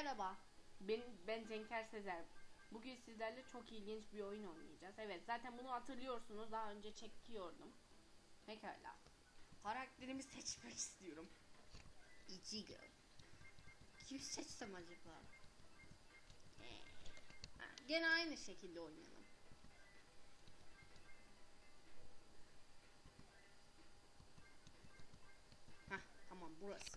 Merhaba, ben, ben Cenker Sezer. Bugün sizlerle çok ilginç bir oyun oynayacağız. Evet, zaten bunu hatırlıyorsunuz. Daha önce çekiyordum. Pekala. Karakterimi seçmek istiyorum. Ichigo. Kim seçsem acaba? Ee, ha, gene aynı şekilde oynayalım. Hah, tamam burası.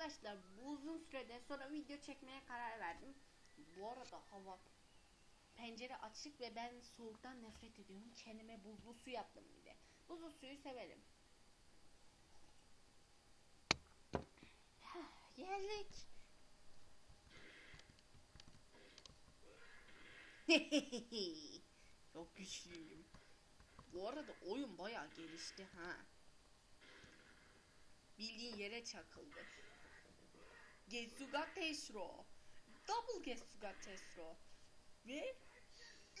Arkadaşlar bu uzun süreden sonra video çekmeye karar verdim. Bu arada hava pencere açık ve ben soğuktan nefret ediyorum. Kendime buzlu su yaptım bir de. Buzlu suyu severim. Hah, Geldik. Çok güçlüyüm. Bu arada oyun bayağı gelişti ha. Bildiğin yere çakıldı. Getsuga Tesro. Double Getsuga Tesro. Ve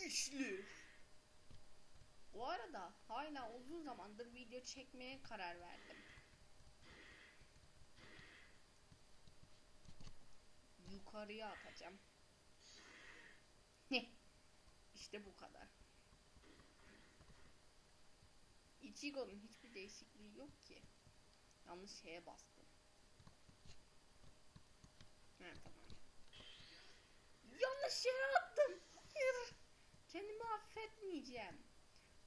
üçlü. Bu arada hala uzun zamandır video çekmeye karar verdim. Yukarıya atacağım. işte bu kadar. Ichigo'nun hiçbir değişikliği yok ki. Yanlış şeye bastım. Yanlış şeye attım. Hayır. Kendimi affetmeyeceğim.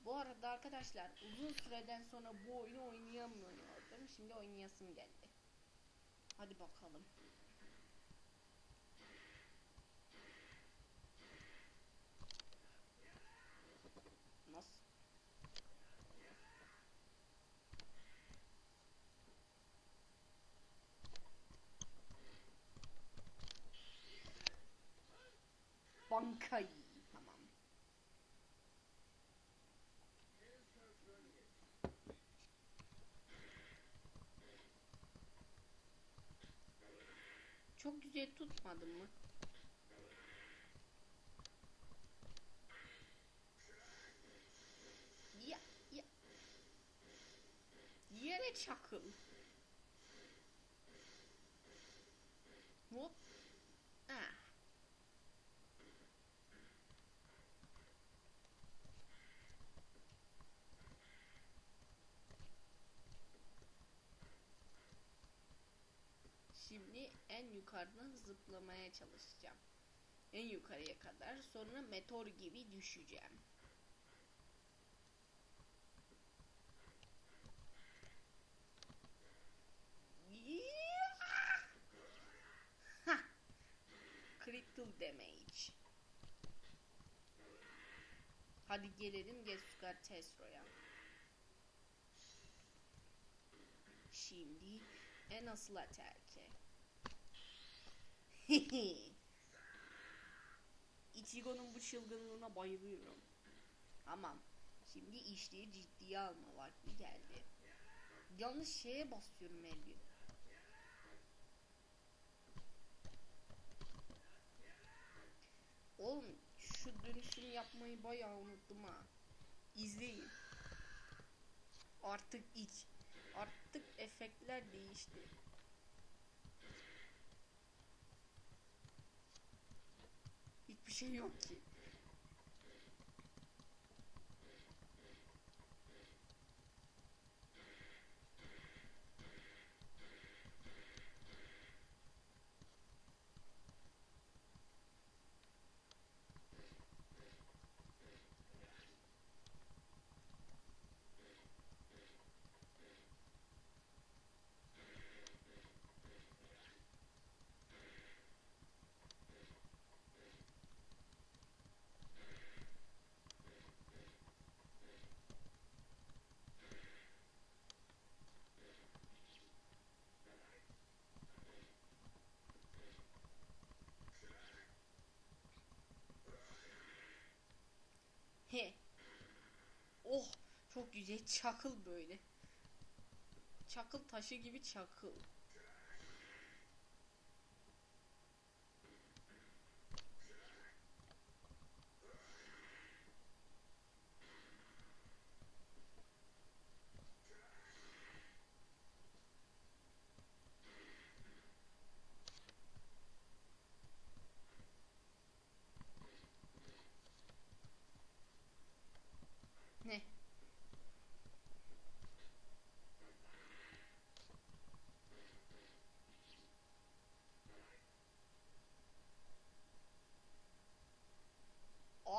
Bu arada arkadaşlar uzun süreden sonra bu oyunu oynayamıyordum. Şimdi oynayasım geldi. Hadi bakalım. Nasıl? Bankayı. Tamam. Çok güzel tutmadım mı? Ya, ya. Yere çakıl. Hop. Ah. Şimdi en yukarıdan zıplamaya çalışacağım. En yukarıya kadar sonra meteor gibi düşeceğim. Critical damage. Hadi gelelim Getsuga Tesro'ya. Şimdi en asıl atake. Ichigo'nun bu çılgınlığına bayılıyorum. Tamam. Şimdi işleri ciddiye alma vakti geldi. Yanlış şeye basıyorum Elvin. Oğlum şu dönüşümü yapmayı bayağı unuttum ha. İzleyin. Artık iç. Artık efektler değişti. Hiçbir şey yok ki. He. Oh güzel çakıl böyle. Çakıl taşı gibi çakıl.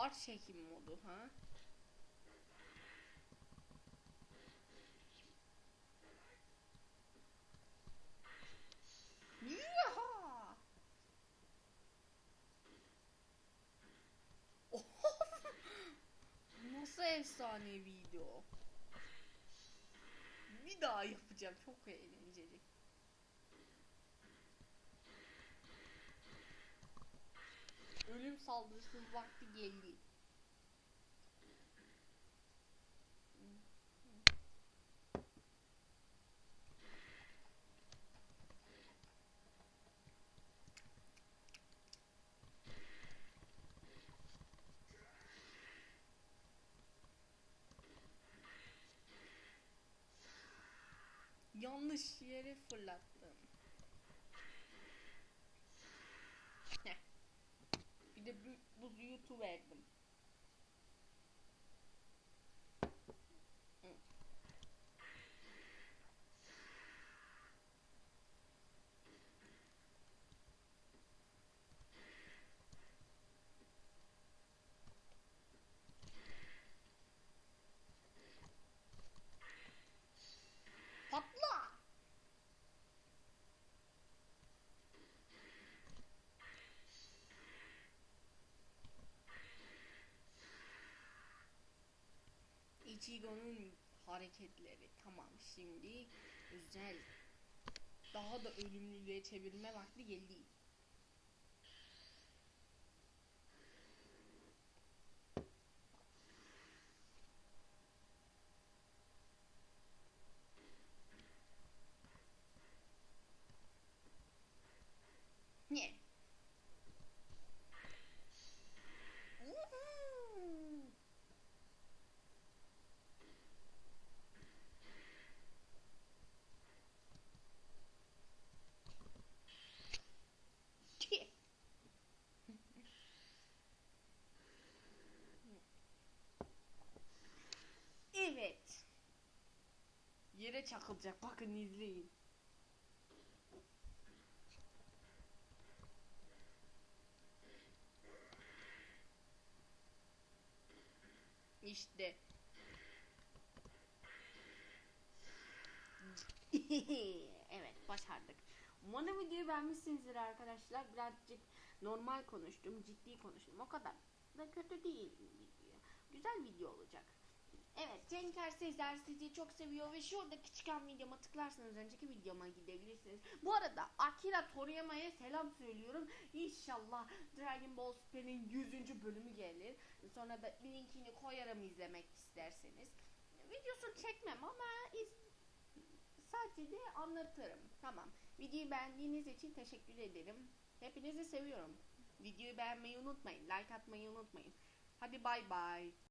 Ağır çekim modu ha. Yaha! Nasıl efsaneviydi o? Bir daha yapacağım. Çok eğlenceli. Ölüm saldırısı vakti geldi. Yanlış yere fırlattım. Heh. De bu, bu yutu Ichigo'nun hareketleri tamam şimdi güzel daha da ölümlülüğe çevirme vakti geldi. Ne? Uhu. Tüh. Evet. Yere çakılacak. Bakın izleyin. İşte. evet başardık. Umarım videoyu beğenmişsinizdir arkadaşlar. Birazcık normal konuştum, ciddi konuştum. O kadar da kötü değil video. Güzel video olacak. Evet, Cenker Sezer sizi çok seviyor ve şuradaki çıkan videoma tıklarsanız önceki videoma gidebilirsiniz. Bu arada Akira Toriyama'ya selam söylüyorum. İnşallah Dragon Ball Super'in 100. bölümü gelir. Sonra da linkini koyarım izlemek isterseniz. Videosunu çekmem ama iz- sadece anlatırım. Tamam. Videoyu beğendiğiniz için teşekkür ederim. Hepinizi seviyorum. Videoyu beğenmeyi unutmayın. Like atmayı unutmayın. Hadi bay bay.